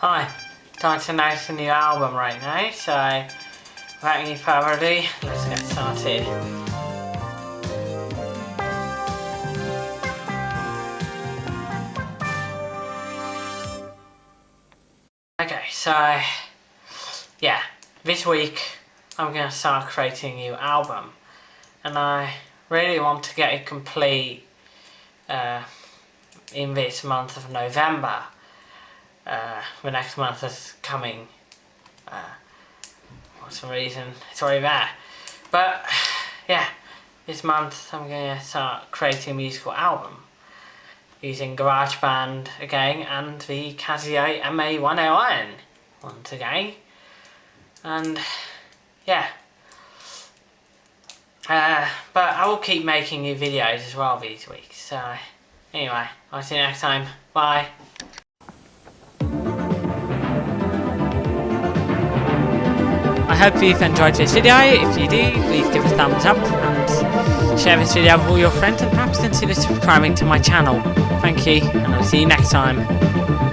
Hi, time to announce a new album right now, so without any further ado, let's get started. Okay, so yeah, this week I'm going to start creating a new album and I really want to get it complete uh, in this month of November. Uh, the next month is coming. Uh, for some reason, it's already there. But yeah, this month I'm going to start creating a musical album using GarageBand again and the Casio MA101 once again. And yeah. Uh, but I will keep making new videos as well these weeks. So anyway, I'll see you next time. Bye. I hope you've enjoyed this video. If you do, please give a thumbs up and share this video with all your friends and perhaps consider subscribing to my channel. Thank you and I'll see you next time.